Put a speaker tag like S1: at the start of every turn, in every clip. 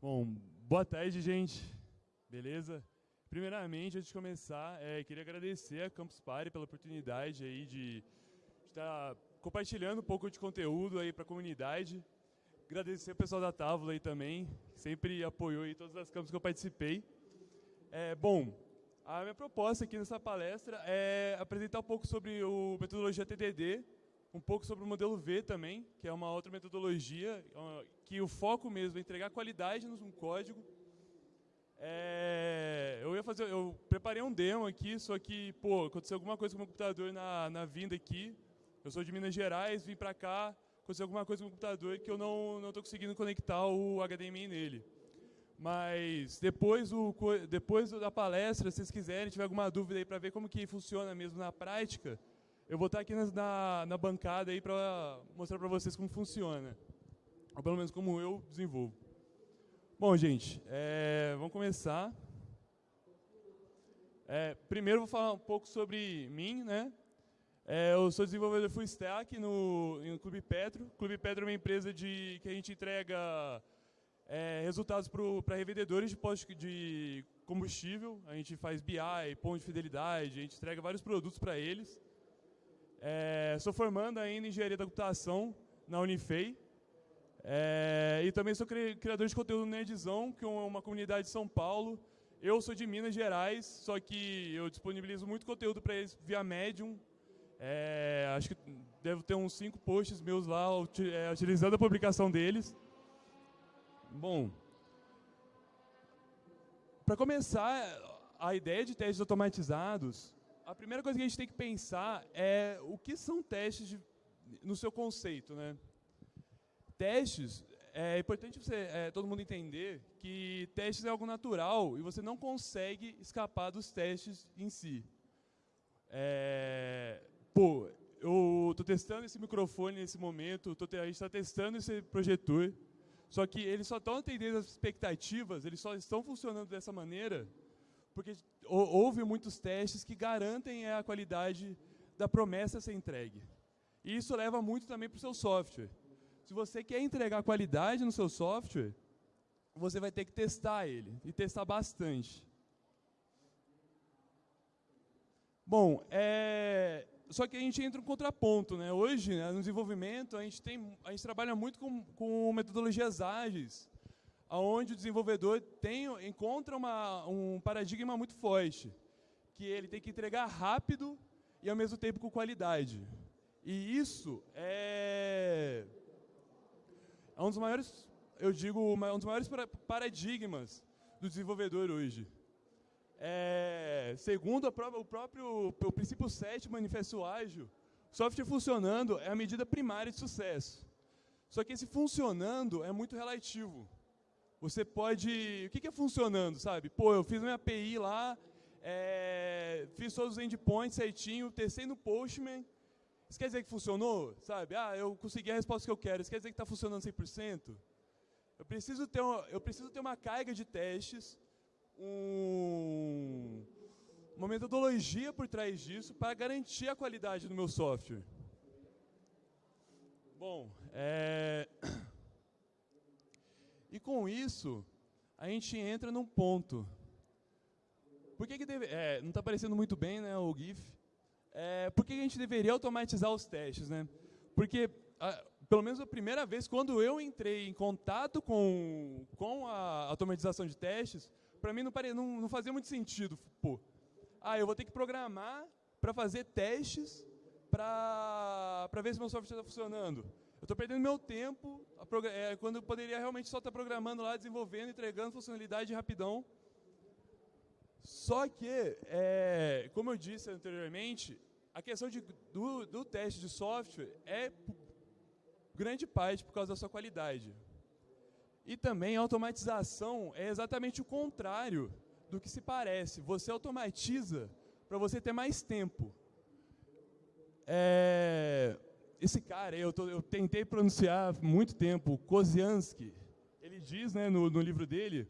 S1: Bom, boa tarde, gente. Beleza? Primeiramente, antes de começar, é, queria agradecer a Campus Party pela oportunidade aí de estar compartilhando um pouco de conteúdo aí para a comunidade. Agradecer o pessoal da Távola aí também, que sempre apoiou aí todas as campos que eu participei. É, bom, a minha proposta aqui nessa palestra é apresentar um pouco sobre o metodologia TDD, um pouco sobre o modelo V também, que é uma outra metodologia, que o foco mesmo é entregar qualidade no código. É, eu ia fazer, eu preparei um demo aqui, só que, pô, aconteceu alguma coisa com o meu computador na, na vinda aqui. Eu sou de Minas Gerais, vim para cá, aconteceu alguma coisa com o computador que eu não não estou conseguindo conectar o HDMI nele. Mas depois, o, depois da palestra, se vocês quiserem, tiver alguma dúvida aí para ver como que funciona mesmo na prática, eu vou estar aqui na, na bancada aí para mostrar para vocês como funciona. Ou pelo menos como eu desenvolvo. Bom, gente, é, vamos começar. É, primeiro vou falar um pouco sobre mim, né? É, eu sou desenvolvedor full stack no, no Clube Petro. Clube Petro é uma empresa de, que a gente entrega é, resultados para revendedores de postos de combustível. A gente faz BI, ponto de fidelidade, a gente entrega vários produtos para eles. É, sou formando ainda em engenharia da computação na Unifei. É, e também sou criador de conteúdo no Nerdzão, que é uma comunidade de São Paulo. Eu sou de Minas Gerais, só que eu disponibilizo muito conteúdo para eles via Medium. É, acho que devo ter uns cinco posts meus lá, é, utilizando a publicação deles. Bom, para começar, a ideia de testes automatizados a primeira coisa que a gente tem que pensar é o que são testes de, no seu conceito. Né? Testes, é importante você, é, todo mundo entender que testes é algo natural e você não consegue escapar dos testes em si. É, pô, eu estou testando esse microfone nesse momento, tô, a gente está testando esse projetor, só que eles só estão atendendo as expectativas, eles só estão funcionando dessa maneira porque houve muitos testes que garantem a qualidade da promessa a ser entregue. E isso leva muito também para o seu software. Se você quer entregar qualidade no seu software, você vai ter que testar ele, e testar bastante. Bom, é, só que a gente entra um contraponto. Né? Hoje, né, no desenvolvimento, a gente, tem, a gente trabalha muito com, com metodologias ágeis onde o desenvolvedor tem, encontra uma, um paradigma muito forte, que ele tem que entregar rápido e ao mesmo tempo com qualidade. E isso é, é um dos maiores, eu digo, um dos maiores paradigmas do desenvolvedor hoje. É, segundo própria, o próprio o princípio 7 manifesto ágil, software funcionando é a medida primária de sucesso. Só que esse funcionando é muito relativo. Você pode... O que, é funcionando, sabe? Pô, eu fiz minha API lá, é, fiz todos os endpoints certinho, testei no Postman. Isso quer dizer que funcionou? Sabe? Ah, eu consegui a resposta que eu quero. Isso quer dizer que está funcionando 100%? Eu preciso, ter uma, eu preciso ter uma carga de testes, um, uma metodologia por trás disso para garantir a qualidade do meu software. Bom, é... E com isso, a gente entra num ponto. Por que, que deve, é, não está aparecendo muito bem né, o GIF. É, por que, que a gente deveria automatizar os testes? Né? Porque, a, pelo menos a primeira vez, quando eu entrei em contato com, com a automatização de testes, para mim não, pare, não, não fazia muito sentido. Pô, ah, eu vou ter que programar para fazer testes para ver se meu software está funcionando. Eu estou perdendo meu tempo é, quando eu poderia realmente só estar tá programando lá, desenvolvendo, entregando funcionalidade rapidão. Só que, é, como eu disse anteriormente, a questão de, do, do teste de software é grande parte por causa da sua qualidade. E também a automatização é exatamente o contrário do que se parece. Você automatiza para você ter mais tempo. É, esse cara, eu, tô, eu tentei pronunciar muito tempo, Koziansky, ele diz né, no, no, livro dele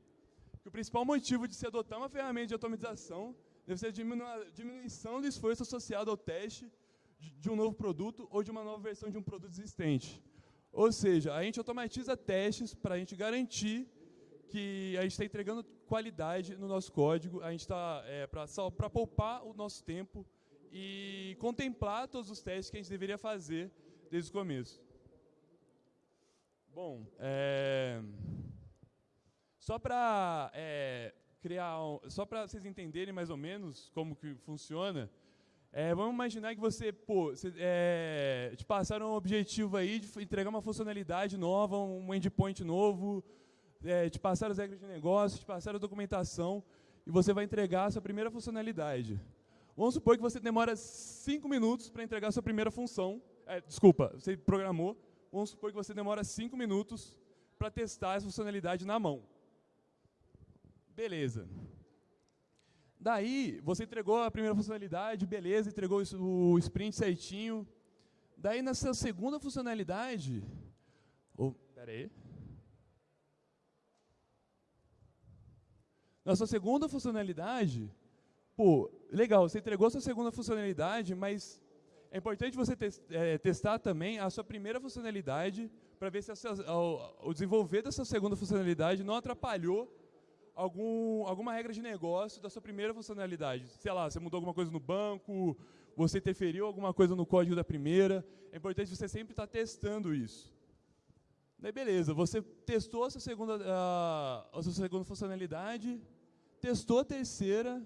S1: que o principal motivo de se adotar uma ferramenta de automatização deve ser a diminuição do esforço associado ao teste de, de um novo produto ou de uma nova versão de um produto existente. Ou seja, a gente automatiza testes para a gente garantir que a gente está entregando qualidade no nosso código, a gente está é, para poupar o nosso tempo e contemplar todos os testes que a gente deveria fazer desde o começo. Bom, é, só para é, criar, só para vocês entenderem mais ou menos como que funciona, é, vamos imaginar que você, pô, você, é, te passaram um objetivo aí de entregar uma funcionalidade nova, um endpoint novo, é, te passaram as regras de negócio, te passaram a documentação, e você vai entregar a sua primeira funcionalidade. Vamos supor que você demora cinco minutos para entregar a sua primeira função. É, desculpa, você programou. Vamos supor que você demora cinco minutos para testar essa funcionalidade na mão. Beleza. Daí, você entregou a primeira funcionalidade, beleza, entregou o sprint certinho. Daí, na sua segunda funcionalidade... Oh, pera aí. Na sua segunda funcionalidade, pô, legal, você entregou sua segunda funcionalidade, mas é importante você te, é, testar também a sua primeira funcionalidade para ver se a, o, o desenvolver dessa segunda funcionalidade não atrapalhou algum, alguma regra de negócio da sua primeira funcionalidade. Sei lá, você mudou alguma coisa no banco, você interferiu alguma coisa no código da primeira. É importante você sempre estar tá testando isso. Daí beleza, você testou a sua segunda, a, a sua segunda funcionalidade, testou a terceira,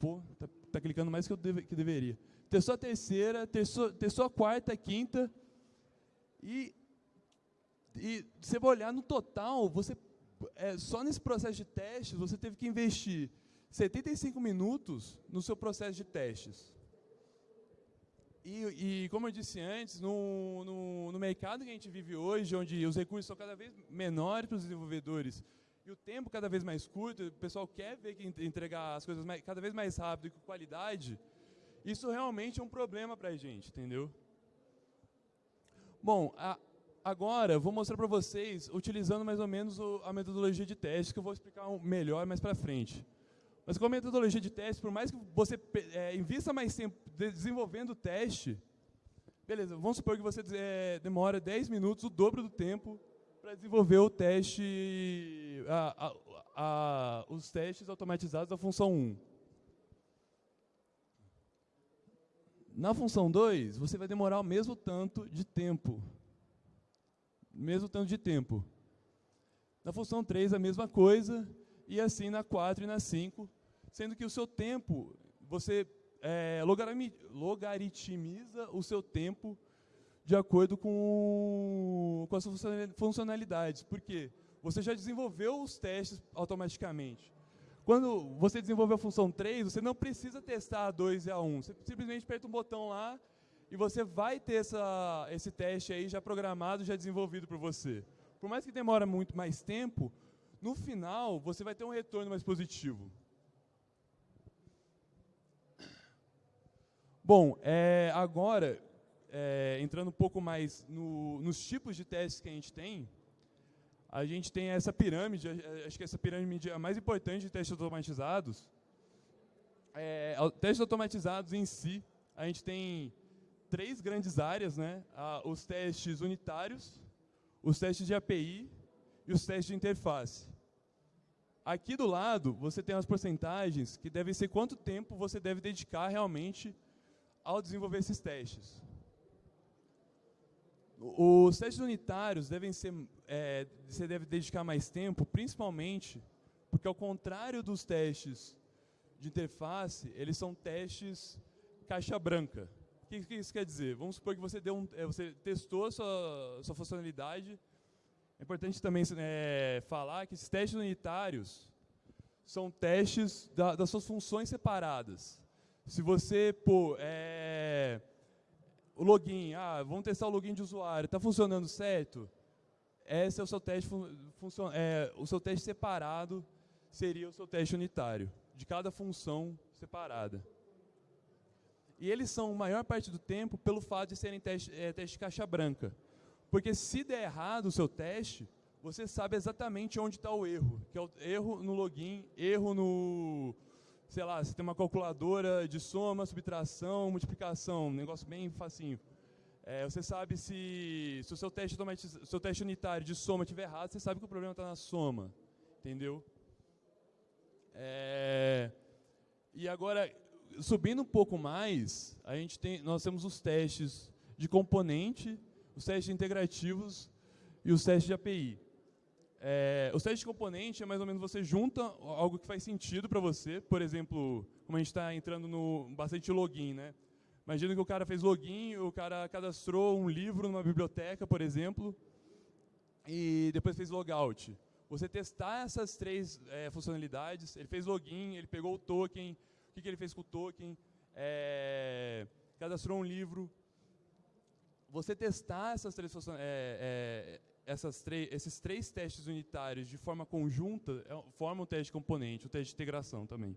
S1: pô, tá, tá clicando mais que eu deve, que deveria. Testou a terceira, testou, testou a quarta, a quinta, e, e você vai olhar no total, você é, só nesse processo de testes, você teve que investir 75 minutos no seu processo de testes. E, e como eu disse antes, no, no, no, mercado que a gente vive hoje, onde os recursos são cada vez menores para os desenvolvedores o tempo cada vez mais curto, o pessoal quer ver que entregar as coisas mais, cada vez mais rápido e com qualidade, isso realmente é um problema para a gente, entendeu? Bom, a, Agora, vou mostrar para vocês, utilizando mais ou menos o, a metodologia de teste, que eu vou explicar um melhor mais para frente. Mas com a metodologia de teste, por mais que você é, invista mais tempo desenvolvendo o teste, beleza, vamos supor que você é, demora 10 minutos, o dobro do tempo, para desenvolver o teste, a, a, a, os testes automatizados da função 1. Na função 2, você vai demorar o mesmo tanto de tempo mesmo tanto de tempo. Na função 3, a mesma coisa, e assim na 4 e na 5, sendo que o seu tempo, você é, logaritmiza o seu tempo de acordo com, com as funcionalidades. Por quê? Você já desenvolveu os testes automaticamente. Quando você desenvolve a função 3, você não precisa testar a 2 e a 1. Você simplesmente aperta um botão lá e você vai ter essa, esse teste aí já programado, já desenvolvido por você. Por mais que demore muito mais tempo, no final você vai ter um retorno mais positivo. Bom, é, agora, é, entrando um pouco mais no, nos tipos de testes que a gente tem, a gente tem essa pirâmide, acho que essa pirâmide é a mais importante de testes automatizados. É, testes automatizados em si, a gente tem três grandes áreas, né? Os testes unitários, os testes de API e os testes de interface. Aqui do lado, você tem as porcentagens que devem ser quanto tempo você deve dedicar realmente ao desenvolver esses testes. Os testes unitários devem ser, é, você deve dedicar mais tempo, principalmente porque ao contrário dos testes de interface, eles são testes caixa branca que, que isso quer dizer? Vamos supor que você, deu um, é, você testou a sua, sua funcionalidade. É importante também é, falar que esses testes unitários são testes da, das suas funções separadas. Se você pô, é, o login, ah, vamos testar o login de usuário, está funcionando certo? Esse é o seu teste, é, o seu teste separado seria o seu teste unitário, de cada função separada. E eles são, a maior parte do tempo, pelo fato de serem teste, é, teste de caixa branca. Porque se der errado o seu teste, você sabe exatamente onde está o erro. Que é o erro no login, erro no... Sei lá, você tem uma calculadora de soma, subtração, multiplicação, um negócio bem facinho. É, você sabe se, se o seu teste, seu teste unitário de soma estiver errado, você sabe que o problema está na soma. entendeu? É, e agora, subindo um pouco mais, a gente tem, nós temos os testes de componente, os testes integrativos e os testes de API. É, os testes de componente é mais ou menos você junta algo que faz sentido para você, por exemplo, como a gente está entrando no bastante login, né? Imagina que o cara fez login, o cara cadastrou um livro numa biblioteca, por exemplo, e depois fez logout. Você testar essas três é, funcionalidades, ele fez login, ele pegou o token, o que, que ele fez com o token, é, cadastrou um livro. Você testar essas três, é, é, essas esses três testes unitários de forma conjunta é, forma um teste de componente, um teste de integração também.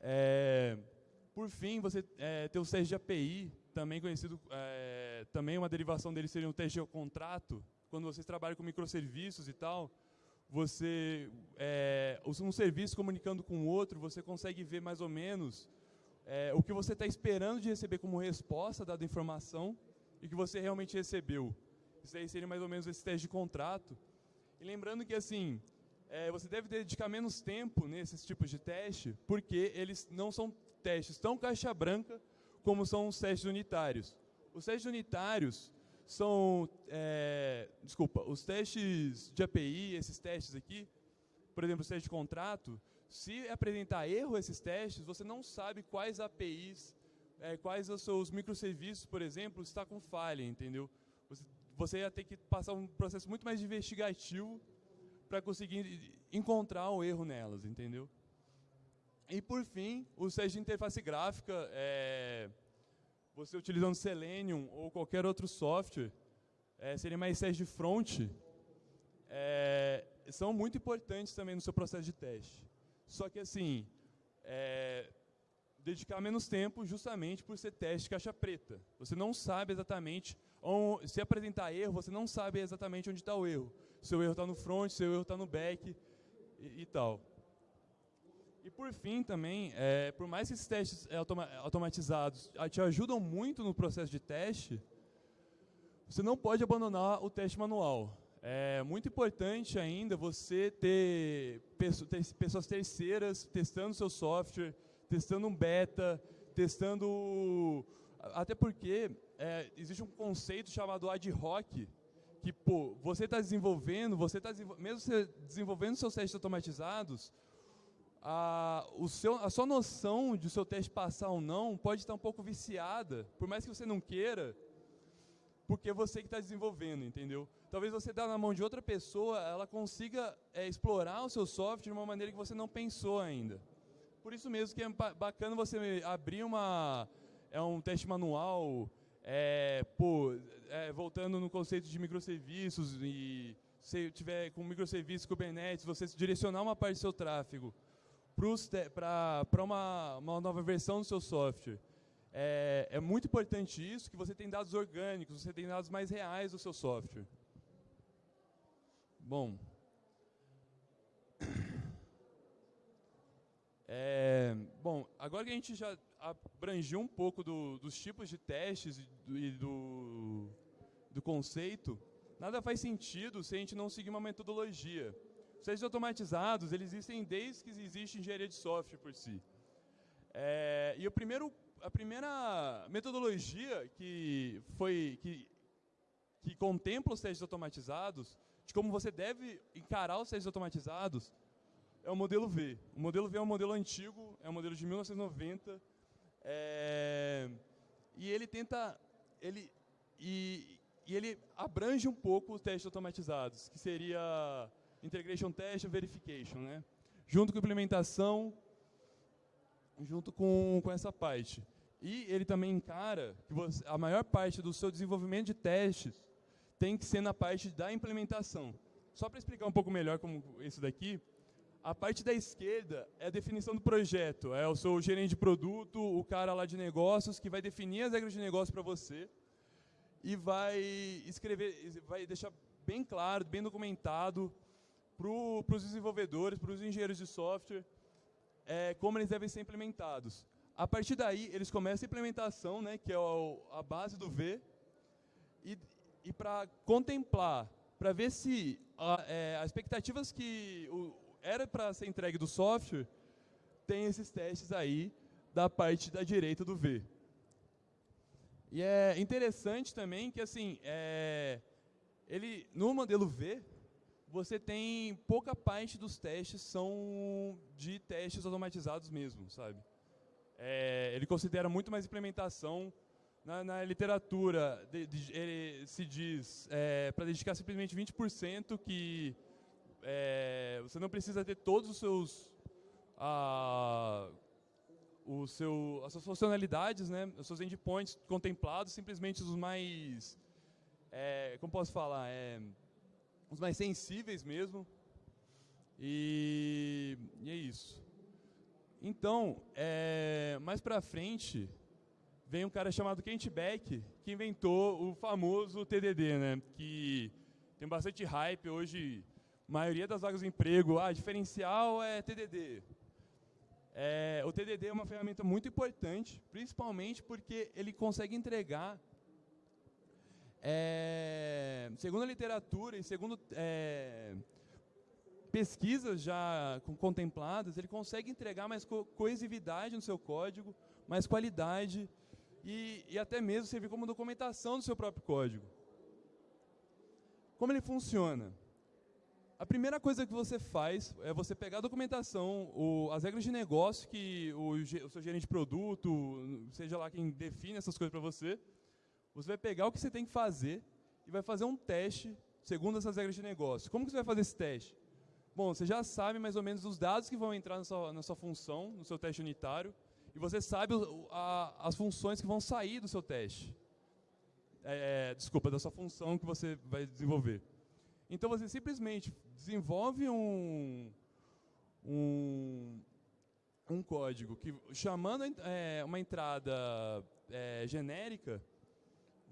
S1: É, por fim, você é, tem o teste de API, também conhecido, é, também uma derivação dele seria o teste de contrato. Quando vocês trabalham com microserviços e tal, você, é, um serviço comunicando com o outro, você consegue ver mais ou menos é, o que você está esperando de receber como resposta dada informação e que você realmente recebeu. Isso aí seria mais ou menos esse teste de contrato. E lembrando que, assim, é, você deve dedicar menos tempo nesses tipos de teste, porque eles não são testes tão caixa branca como são os testes unitários. Os testes unitários são, é, desculpa, os testes de API, esses testes aqui, por exemplo, o teste de contrato, se apresentar erro esses testes, você não sabe quais APIs, é, quais os seus microserviços, por exemplo, está com falha, entendeu? Você, você ia ter que passar um processo muito mais investigativo para conseguir encontrar o erro nelas, entendeu? E por fim, o teste de interface gráfica, é, você utilizando Selenium ou qualquer outro software, é, seria mais teste de front, é, são muito importantes também no seu processo de teste. Só que assim, é, dedicar menos tempo justamente por ser teste caixa preta. Você não sabe exatamente, se apresentar erro, você não sabe exatamente onde está o erro. Seu erro está no front, seu erro está no back e, e tal. E por fim também, é, por mais que esses testes é, automa automatizados te ajudam muito no processo de teste, você não pode abandonar o teste manual. É muito importante ainda você ter, pessoas terceiras testando seu software, testando um beta, testando... Até porque é, existe um conceito chamado ad hoc, que pô, você está desenvolvendo, você está mesmo você desenvolvendo seus testes automatizados, a, o seu, a sua noção de o seu teste passar ou não pode estar um pouco viciada, por mais que você não queira, porque você que está desenvolvendo, entendeu? Talvez você dá na mão de outra pessoa, ela consiga é, explorar o seu software de uma maneira que você não pensou ainda. Por isso mesmo que é bacana você abrir uma, é um teste manual, é, pô, é, voltando no conceito de microserviços e se tiver com microserviços Kubernetes, você direcionar uma parte do seu tráfego para uma, uma nova versão do seu software. É, é, muito importante isso, que você tem dados orgânicos, você tem dados mais reais do seu software. Bom. É, bom, agora que a gente já abrangiu um pouco do, dos tipos de testes e, do, e do, do conceito, nada faz sentido se a gente não seguir uma metodologia. Os testes automatizados, eles existem desde que existe engenharia de software por si. É, e o primeiro, a primeira metodologia que, foi, que, que contempla os testes automatizados, de como você deve encarar os testes automatizados, é o modelo V. O modelo V é um modelo antigo, é um modelo de 1990, é, e ele tenta, ele, e, e ele abrange um pouco os testes automatizados, que seria Integration Test e Verification, né? Junto com implementação, junto com, com essa parte. E ele também encara que você, a maior parte do seu desenvolvimento de testes tem que ser na parte da implementação. Só para explicar um pouco melhor como isso daqui, a parte da esquerda é a definição do projeto. É o seu gerente de produto, o cara lá de negócios, que vai definir as regras de negócio para você e vai escrever, vai deixar bem claro, bem documentado para os desenvolvedores, para os engenheiros de software, é, como eles devem ser implementados. A partir daí, eles começam a implementação, né, que é a base do V, e, e para contemplar para ver se é, as expectativas que o, era para ser entregue do software tem esses testes aí da parte da direita do V. E é interessante também que assim, é, ele no modelo V você tem pouca parte dos testes são de testes automatizados mesmo, sabe? É, ele considera muito mais implementação na, na literatura. De, de, ele se diz é, para dedicar simplesmente 20% que é, você não precisa ter todos os seus a, o seu, as suas funcionalidades, né, os seus endpoints contemplados, simplesmente os mais, é, como posso falar, é, os mais sensíveis mesmo. E, e é isso. Então, é, mais para frente, vem um cara chamado Kent Beck, que inventou o famoso TDD, né? Que tem bastante hype hoje. Maioria das vagas de emprego, ah, diferencial é TDD. É, o TDD é uma ferramenta muito importante, principalmente porque ele consegue entregar, é, segundo a literatura e segundo é, pesquisas já contempladas, ele consegue entregar mais co coesividade no seu código, mais qualidade e, e até mesmo servir como documentação do seu próprio código. Como ele funciona? A primeira coisa que você faz é você pegar a documentação, o, as regras de negócio que o, o, seu gerente de produto, seja lá quem define essas coisas para você, você vai pegar o que você tem que fazer e vai fazer um teste segundo essas regras de negócio. Como que você vai fazer esse teste? Bom, você já sabe mais ou menos os dados que vão entrar na sua, na sua função, no seu teste unitário, e você sabe a, as funções que vão sair do seu teste. É, é, desculpa, da sua função que você vai desenvolver. Então você simplesmente desenvolve um, um, um código que, chamando é, uma entrada é, genérica,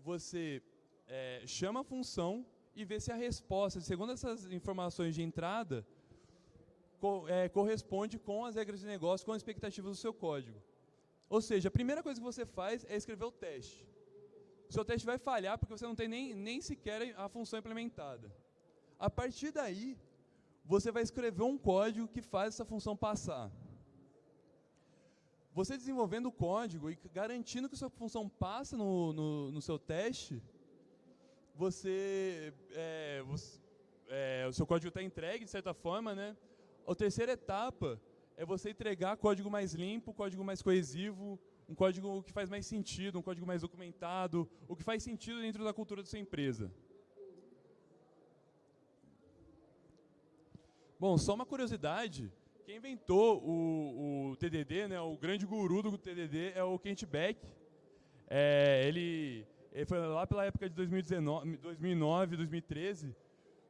S1: você é, chama a função e vê se a resposta, segundo essas informações de entrada, co é, corresponde com as regras de negócio, com as expectativas do seu código. Ou seja, a primeira coisa que você faz é escrever o teste. O seu teste vai falhar porque você não tem nem, nem sequer a função implementada. A partir daí, você vai escrever um código que faz essa função passar. Você desenvolvendo o código e garantindo que sua função passa no, no, no seu teste, você, é, você é, o seu código está entregue de certa forma, né? A terceira etapa é você entregar código mais limpo, código mais coesivo, um código que faz mais sentido, um código mais documentado, o que faz sentido dentro da cultura da sua empresa. Bom, só uma curiosidade, quem inventou o, o TDD, né, o grande guru do TDD é o Kent Beck. É, ele ele foi lá pela época de 2019, 2009, 2013.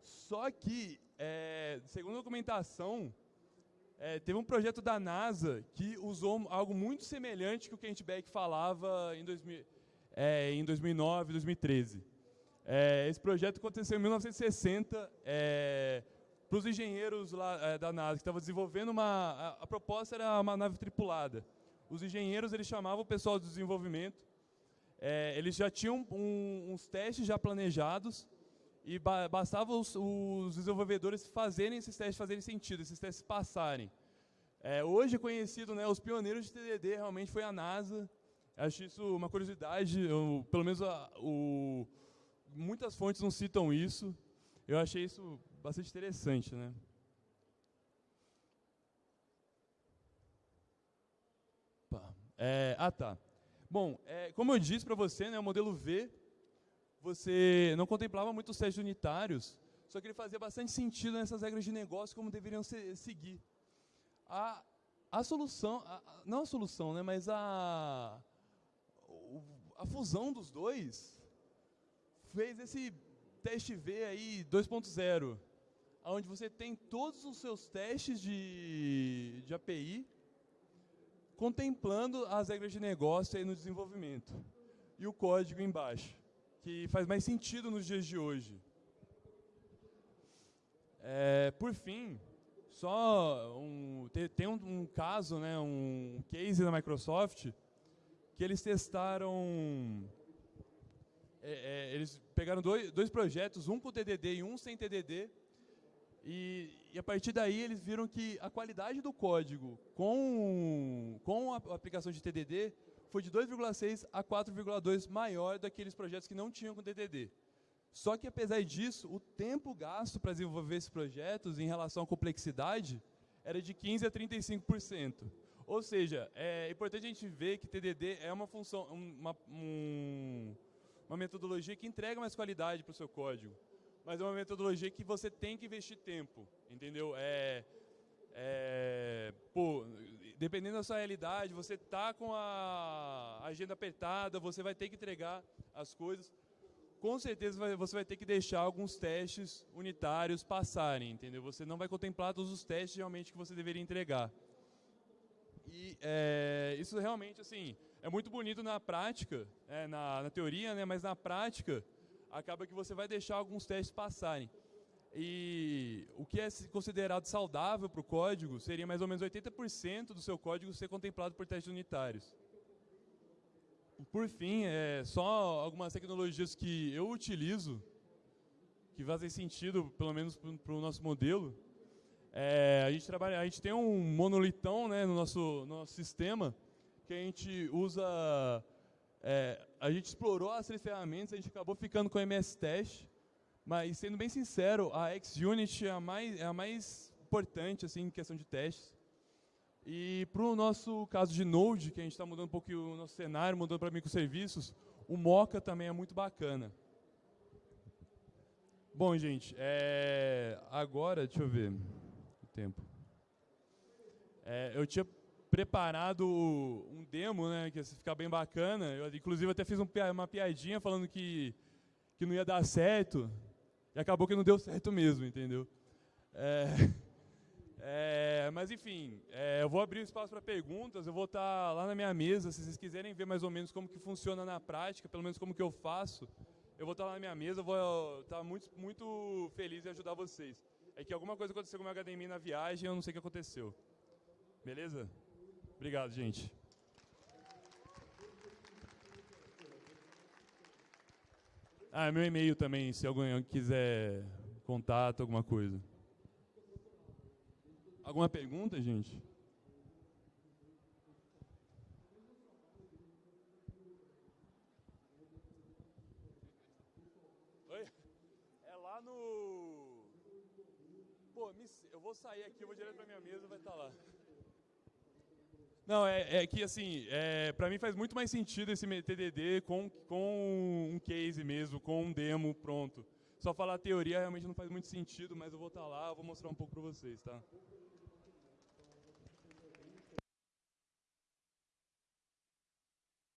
S1: Só que, é, segundo a documentação, é, teve um projeto da NASA que usou algo muito semelhante que o Kent Beck falava em, 2000, é, em 2009, 2013. É, esse projeto aconteceu em 1960 é, para os engenheiros lá, é, da NASA que estavam desenvolvendo uma... A, a proposta era uma nave tripulada. Os engenheiros eles chamavam o pessoal de desenvolvimento é, eles já tinham um, uns testes já planejados e ba bastava os, os, desenvolvedores fazerem esses testes fazerem sentido, esses testes passarem. É, hoje é conhecido, né, os pioneiros de TDD realmente foi a NASA. Acho isso uma curiosidade, eu, pelo menos a, o, muitas fontes não citam isso. Eu achei isso bastante interessante, né? É, ah, tá. Bom, é, como eu disse para você, né, o modelo V, você não contemplava muitos testes unitários, só que ele fazia bastante sentido nessas regras de negócio como deveriam ser, seguir. A, a solução, a, não a solução, né, mas a, a fusão dos dois fez esse teste V aí 2.0, onde você tem todos os seus testes de, de API contemplando as regras de negócio aí no desenvolvimento. E o código embaixo, que faz mais sentido nos dias de hoje. É, por fim, só um, tem um, um, caso, né, um case da Microsoft, que eles testaram é, é, eles pegaram dois, dois projetos, um com TDD e um sem TDD, e, e, a partir daí eles viram que a qualidade do código com, com a aplicação de TDD foi de 2,6 a 4,2 maior daqueles projetos que não tinham com TDD. Só que apesar disso, o tempo gasto para desenvolver esses projetos em relação à complexidade era de 15 a 35%. Ou seja, é importante a gente ver que TDD é uma função, uma, um, uma metodologia que entrega mais qualidade para o seu código mas é uma metodologia que você tem que investir tempo, entendeu? É, é, pô, dependendo da sua realidade, você tá com a agenda apertada, você vai ter que entregar as coisas. Com certeza você vai ter que deixar alguns testes unitários passarem, entendeu? Você não vai contemplar todos os testes realmente que você deveria entregar. E é, isso realmente, assim, é muito bonito na prática, é, na, na teoria, né? Mas na prática, acaba que você vai deixar alguns testes passarem. E o que é considerado saudável para o código seria mais ou menos 80% do seu código ser contemplado por testes unitários. Por fim, é, só algumas tecnologias que eu utilizo, que fazem sentido, pelo menos para o nosso modelo. É, a, gente trabalha, a gente tem um monolitão né, no, nosso, no nosso sistema, que a gente usa é, a gente explorou as três ferramentas, a gente acabou ficando com o MS Test, mas sendo bem sincero, a XUnit é a mais, é a mais importante assim, em questão de testes. E para o nosso caso de Node, que a gente está mudando um pouco o nosso cenário, mudando para microserviços, o Mocha também é muito bacana. Bom, gente, é, agora, deixa eu ver o tempo. É, eu tinha preparado um demo, né, que ia ficar bem bacana. Eu, inclusive, até fiz um, uma piadinha falando que, que não ia dar certo, e acabou que não deu certo mesmo, entendeu? É, é, mas, enfim, é, eu vou abrir o espaço para perguntas, eu vou estar tá lá na minha mesa, se vocês quiserem ver mais ou menos como que funciona na prática, pelo menos como que eu faço, eu vou estar tá lá na minha mesa, vou estar tá muito, muito feliz em ajudar vocês. É que alguma coisa aconteceu com o meu HDMI na viagem, eu não sei o que aconteceu. Beleza? Obrigado, gente. Ah, meu e-mail também, se alguém quiser contato, alguma coisa. Alguma pergunta, gente? Oi? É lá no... Pô, eu vou sair aqui, eu vou direto pra minha mesa, vai estar tá lá. Não, é, é que assim, é, para mim faz muito mais sentido esse TDD com, com um case mesmo, com um demo pronto. Só falar teoria realmente não faz muito sentido, mas eu vou estar tá lá, vou mostrar um pouco para vocês, tá?